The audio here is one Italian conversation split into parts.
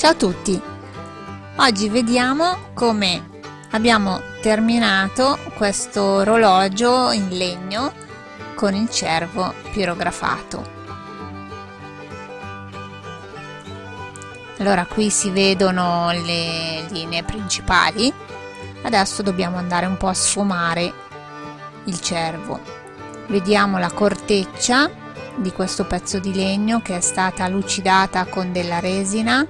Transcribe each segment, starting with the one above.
Ciao a tutti! Oggi vediamo come abbiamo terminato questo orologio in legno con il cervo pirografato. Allora qui si vedono le linee principali, adesso dobbiamo andare un po' a sfumare il cervo. Vediamo la corteccia di questo pezzo di legno che è stata lucidata con della resina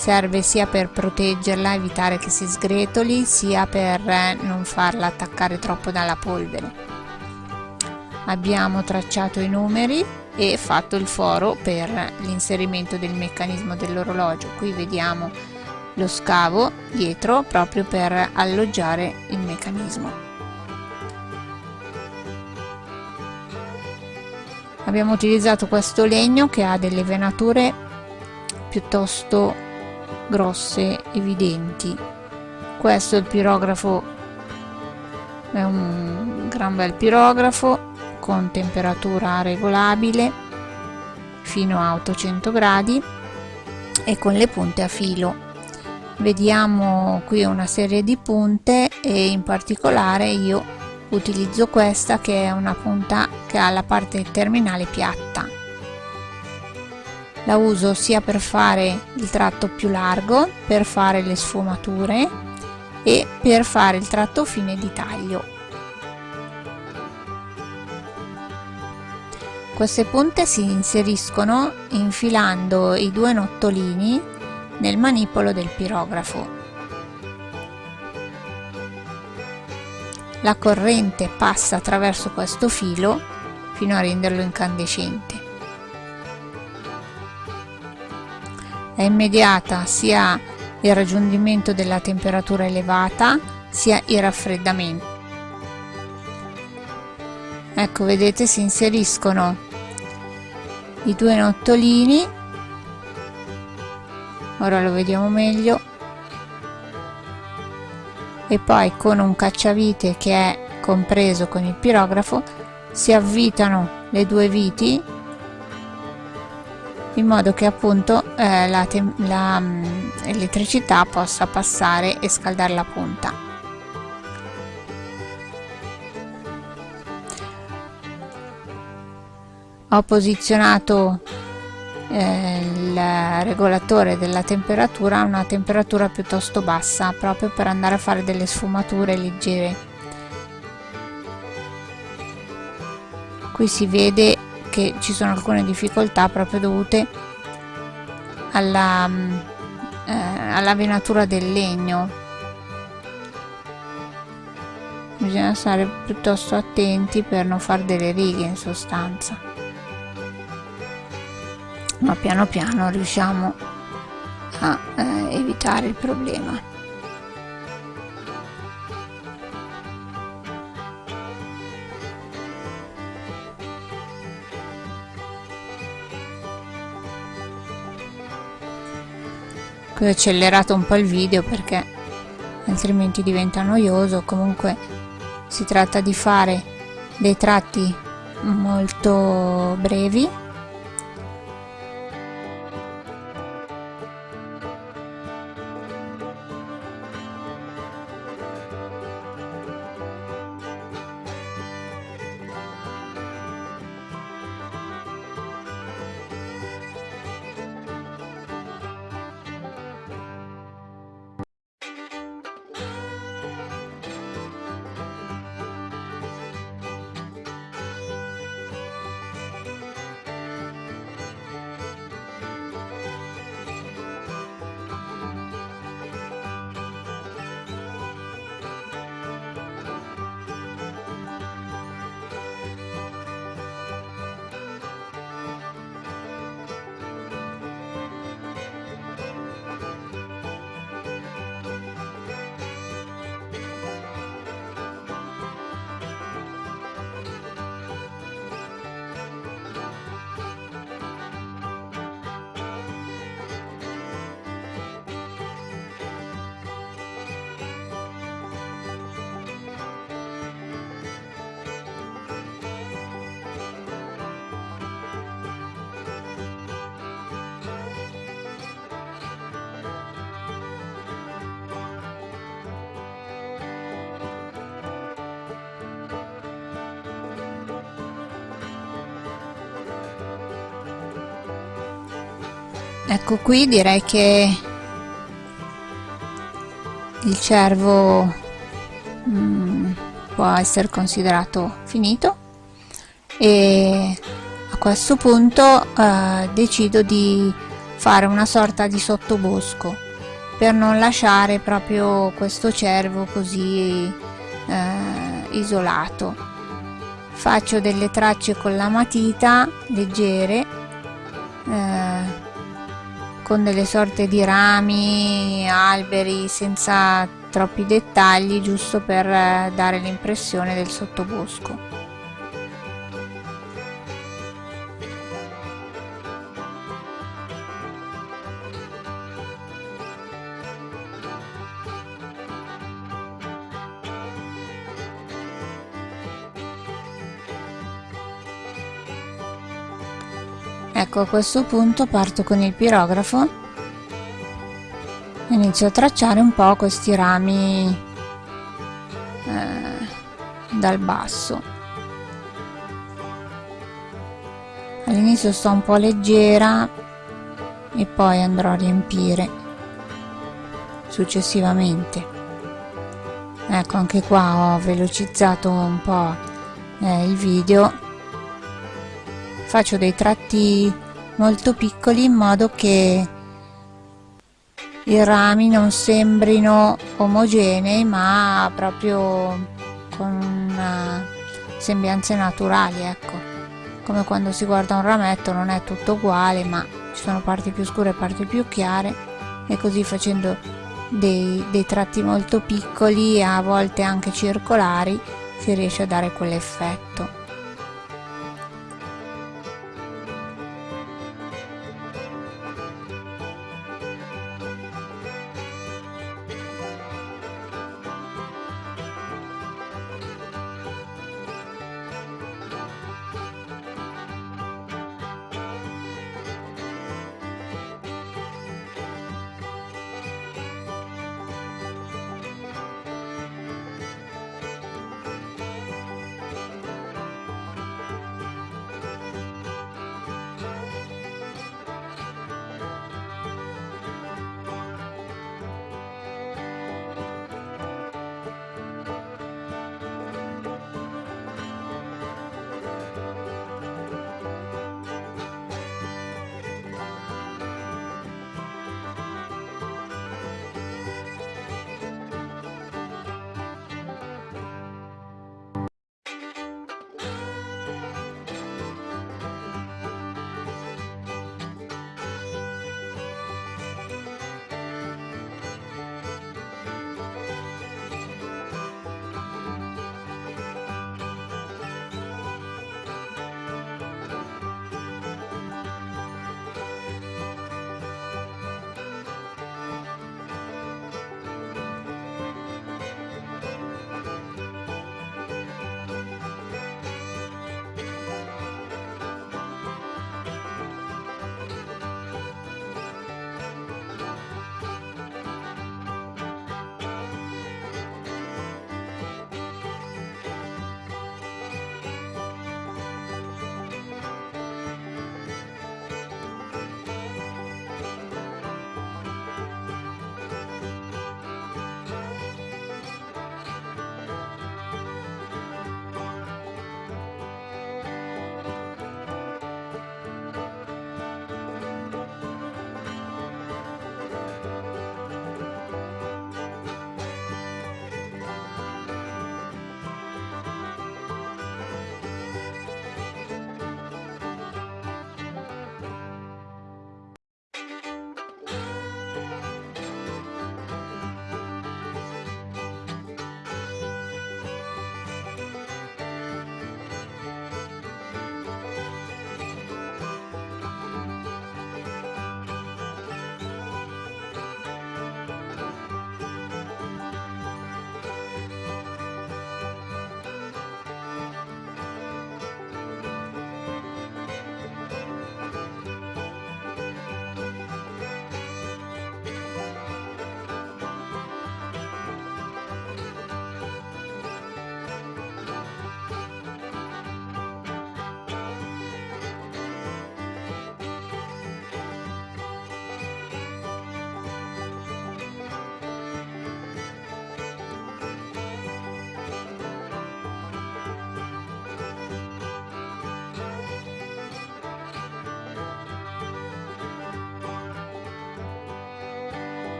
serve sia per proteggerla, evitare che si sgretoli, sia per non farla attaccare troppo dalla polvere. Abbiamo tracciato i numeri e fatto il foro per l'inserimento del meccanismo dell'orologio. Qui vediamo lo scavo dietro proprio per alloggiare il meccanismo. Abbiamo utilizzato questo legno che ha delle venature piuttosto grosse evidenti. Questo è il pirografo. È un gran bel pirografo con temperatura regolabile fino a 800 gradi e con le punte a filo. Vediamo qui una serie di punte e in particolare io utilizzo questa che è una punta che ha la parte terminale piatta la uso sia per fare il tratto più largo per fare le sfumature e per fare il tratto fine di taglio. Queste punte si inseriscono infilando i due nottolini nel manipolo del pirografo. La corrente passa attraverso questo filo fino a renderlo incandescente È immediata sia il raggiungimento della temperatura elevata sia il raffreddamento. Ecco, vedete, si inseriscono i due nottolini. Ora lo vediamo meglio. E poi con un cacciavite che è compreso con il pirografo si avvitano le due viti in modo che appunto eh, la, la um, elettricità possa passare e scaldare la punta. Ho posizionato eh, il regolatore della temperatura a una temperatura piuttosto bassa proprio per andare a fare delle sfumature leggere. Qui si vede che ci sono alcune difficoltà proprio dovute alla, mm, eh, alla venatura del legno. Bisogna stare piuttosto attenti per non fare delle righe in sostanza. Ma piano piano riusciamo a eh, evitare il problema qui ho accelerato un po' il video perché altrimenti diventa noioso. Comunque si tratta di fare dei tratti molto brevi ecco qui direi che il cervo mm, può essere considerato finito e a questo punto eh, decido di fare una sorta di sottobosco per non lasciare proprio questo cervo così eh, isolato. Faccio delle tracce con la matita leggere eh, con delle sorte di rami, alberi senza troppi dettagli giusto per eh, dare l'impressione del sottobosco. Ecco a questo punto parto con il pirografo. E inizio a tracciare un po' questi rami eh, dal basso. All'inizio sto un po' leggera e poi andrò a riempire successivamente. Ecco anche qua ho velocizzato un po' eh, il video faccio dei tratti molto piccoli in modo che i rami non sembrino omogenei ma proprio con sembianze naturali ecco. Come quando si guarda un rametto non è tutto uguale ma ci sono parti più scure e parti più chiare e così facendo dei, dei tratti molto piccoli a volte anche circolari si riesce a dare quell'effetto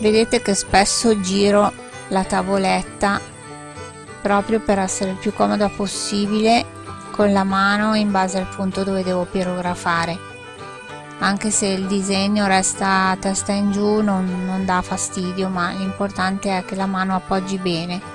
vedete che spesso giro la tavoletta proprio per essere il più comoda possibile con la mano in base al punto dove devo pirografare. Anche se il disegno resta a testa in giù non, non dà fastidio ma l'importante è che la mano appoggi bene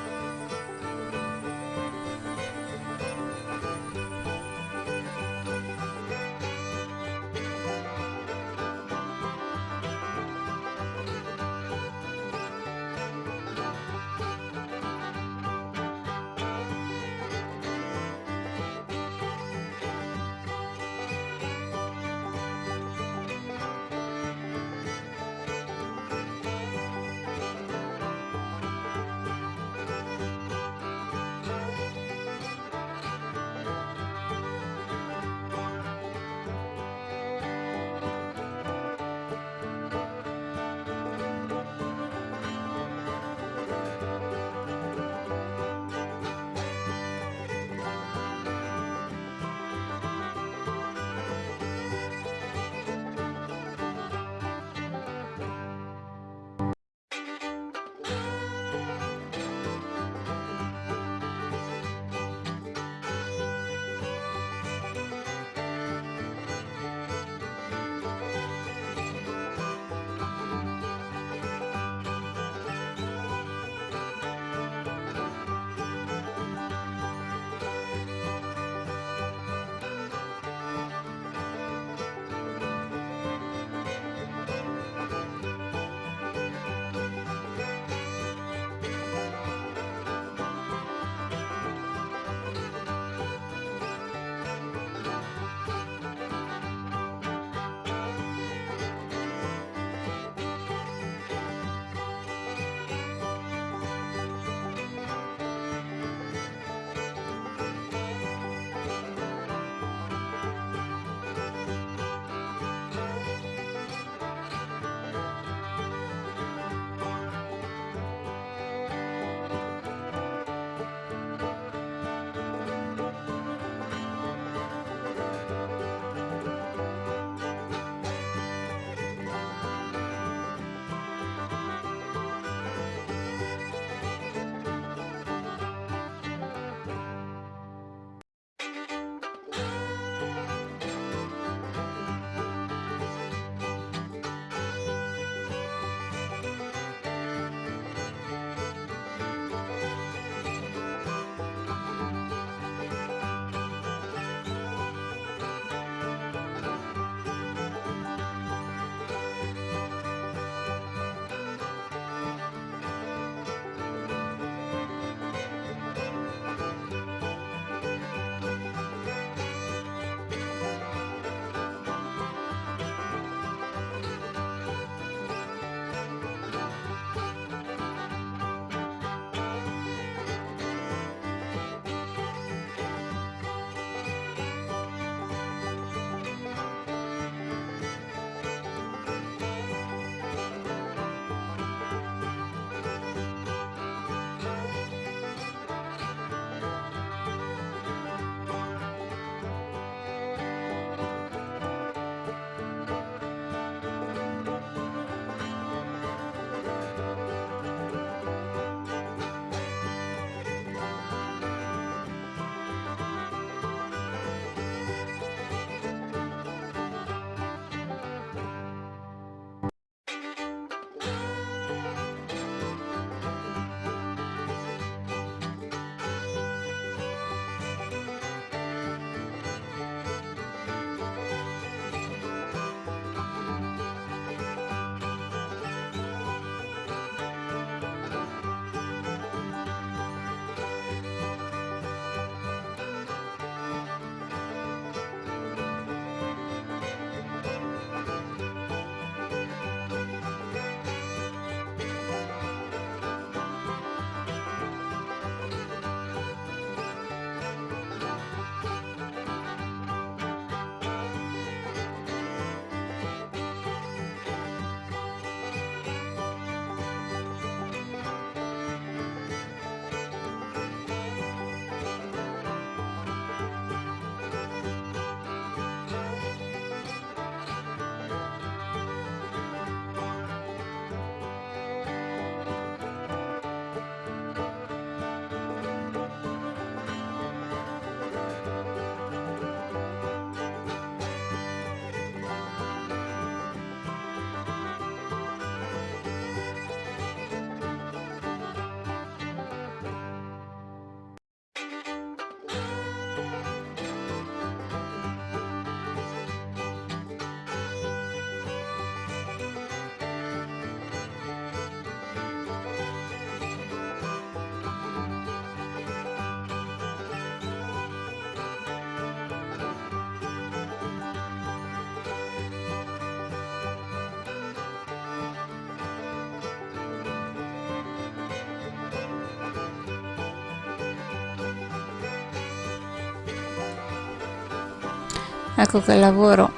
ecco che il lavoro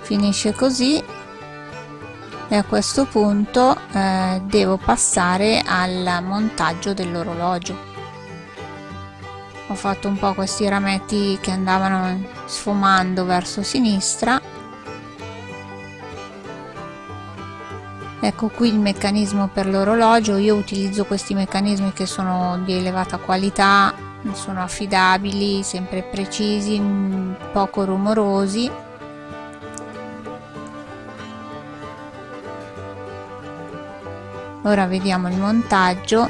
finisce così. E a questo punto eh, devo passare al montaggio dell'orologio. Ho fatto un po' questi rametti che andavano sfumando verso sinistra. Ecco qui il meccanismo per l'orologio. Io utilizzo questi meccanismi che sono di elevata qualità sono affidabili sempre precisi poco rumorosi. Ora vediamo il montaggio.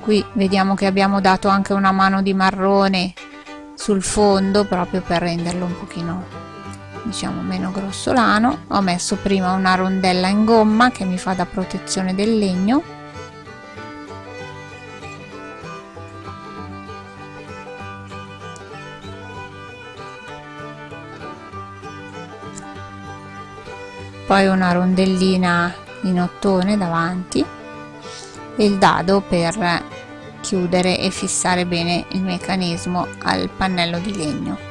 Qui vediamo che abbiamo dato anche una mano di marrone sul fondo proprio per renderlo un pochino diciamo meno grossolano. Ho messo prima una rondella in gomma che mi fa da protezione del legno. Poi una rondellina in ottone davanti e il dado per chiudere e fissare bene il meccanismo al pannello di legno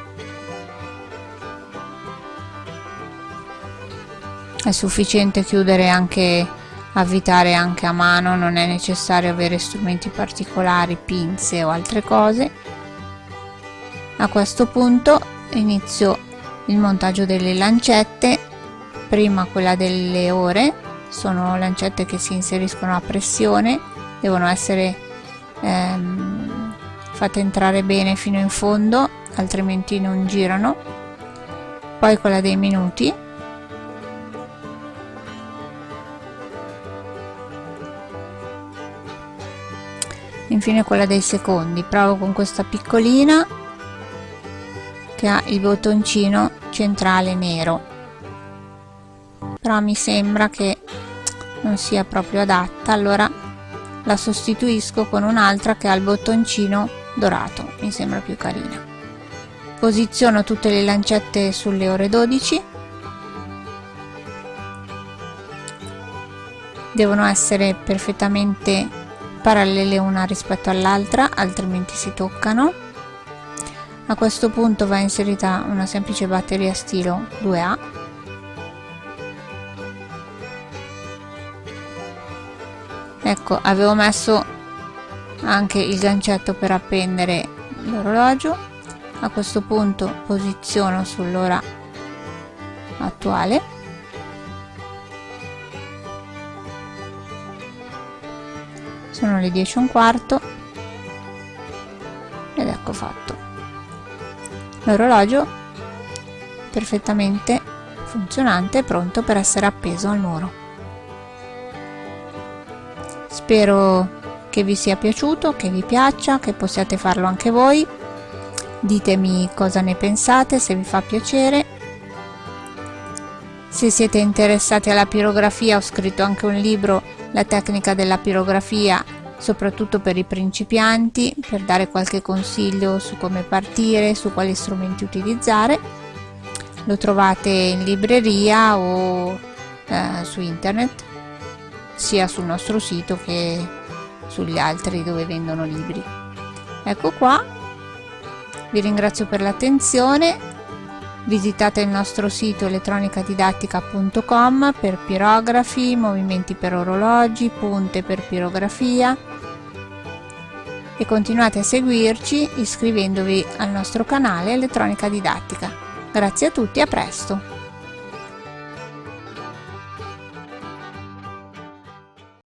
è sufficiente chiudere anche avvitare anche a mano non è necessario avere strumenti particolari pinze o altre cose. A questo punto inizio il montaggio delle lancette prima quella delle ore. Sono lancette che si inseriscono a pressione devono essere ehm, fatte entrare bene fino in fondo altrimenti non girano. Poi quella dei minuti infine quella dei secondi. Provo con questa piccolina che ha il bottoncino centrale nero. Però mi sembra che non sia proprio adatta. Allora la sostituisco con un'altra che ha il bottoncino dorato. Mi sembra più carina. Posiziono tutte le lancette sulle ore 12 devono essere perfettamente parallele una rispetto all'altra altrimenti si toccano. A questo punto va inserita una semplice batteria stilo 2A ecco avevo messo anche il gancetto per appendere l'orologio. A questo punto posiziono sull'ora attuale sono le 10 e un quarto. Ed ecco fatto. L'orologio perfettamente funzionante pronto per essere appeso al muro. Spero che vi sia piaciuto che vi piaccia che possiate farlo anche voi. Ditemi cosa ne pensate se vi fa piacere. Se siete interessati alla pirografia ho scritto anche un libro la tecnica della pirografia soprattutto per i principianti per dare qualche consiglio su come partire su quali strumenti utilizzare. Lo trovate in libreria o eh, su internet sia sul nostro sito che sugli altri dove vendono libri. Ecco qua. Vi ringrazio per l'attenzione visitate il nostro sito elettronicadidattica.com per pirografi, movimenti per orologi, punte per pirografia e continuate a seguirci iscrivendovi al nostro canale Elettronica Didattica. Grazie a tutti, a presto!